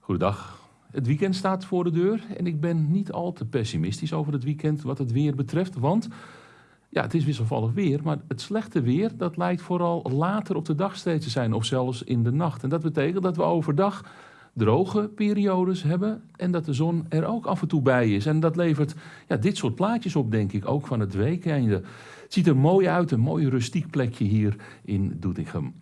Goedendag. Het weekend staat voor de deur en ik ben niet al te pessimistisch over het weekend wat het weer betreft. Want ja, het is wisselvallig weer, maar het slechte weer dat lijkt vooral later op de dag steeds te zijn of zelfs in de nacht. En dat betekent dat we overdag droge periodes hebben en dat de zon er ook af en toe bij is. En dat levert ja, dit soort plaatjes op, denk ik, ook van het weekende. Ziet er mooi uit, een mooi rustiek plekje hier in Doetinchem.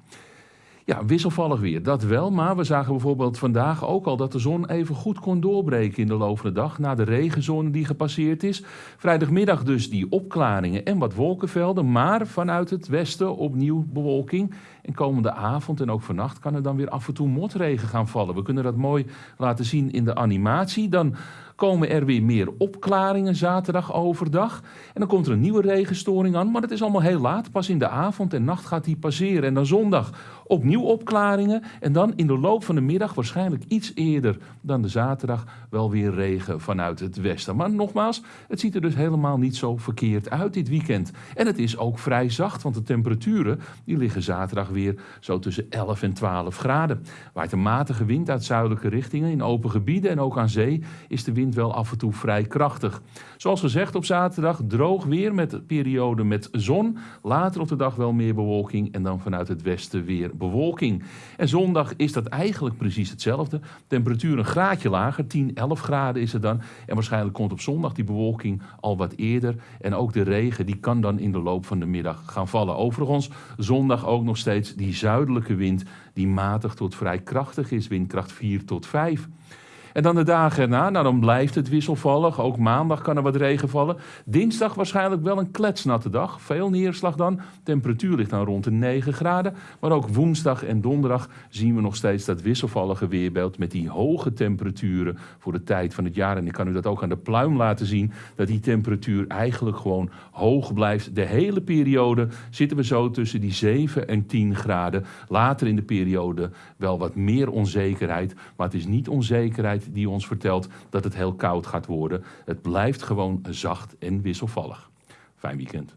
Ja, wisselvallig weer, dat wel. Maar we zagen bijvoorbeeld vandaag ook al dat de zon even goed kon doorbreken in de loop dag. Na de regenzone die gepasseerd is. Vrijdagmiddag dus die opklaringen en wat wolkenvelden. Maar vanuit het westen opnieuw bewolking. En komende avond en ook vannacht kan er dan weer af en toe motregen gaan vallen. We kunnen dat mooi laten zien in de animatie. Dan komen er weer meer opklaringen zaterdag overdag. En dan komt er een nieuwe regenstoring aan. Maar het is allemaal heel laat. Pas in de avond en nacht gaat die passeren. En dan zondag opnieuw opklaringen. En dan in de loop van de middag, waarschijnlijk iets eerder dan de zaterdag, wel weer regen vanuit het westen. Maar nogmaals, het ziet er dus helemaal niet zo verkeerd uit dit weekend. En het is ook vrij zacht, want de temperaturen die liggen zaterdag weer zo tussen 11 en 12 graden. Waait een matige wind uit zuidelijke richtingen. In open gebieden en ook aan zee is de wind wel af en toe vrij krachtig. Zoals gezegd op zaterdag droog weer met periode met zon. Later op de dag wel meer bewolking en dan vanuit het westen weer bewolking. En zondag is dat eigenlijk precies hetzelfde. Temperatuur een graadje lager, 10, 11 graden is het dan. En waarschijnlijk komt op zondag die bewolking al wat eerder. En ook de regen die kan dan in de loop van de middag gaan vallen. Overigens zondag ook nog steeds die zuidelijke wind die matig tot vrij krachtig is, windkracht 4 tot 5. En dan de dagen erna, nou dan blijft het wisselvallig. Ook maandag kan er wat regen vallen. Dinsdag waarschijnlijk wel een kletsnatte dag. Veel neerslag dan. Temperatuur ligt dan rond de 9 graden. Maar ook woensdag en donderdag zien we nog steeds dat wisselvallige weerbeeld met die hoge temperaturen voor de tijd van het jaar. En ik kan u dat ook aan de pluim laten zien, dat die temperatuur eigenlijk gewoon hoog blijft. De hele periode zitten we zo tussen die 7 en 10 graden. Later in de periode wel wat meer onzekerheid, maar het is niet onzekerheid die ons vertelt dat het heel koud gaat worden. Het blijft gewoon zacht en wisselvallig. Fijn weekend.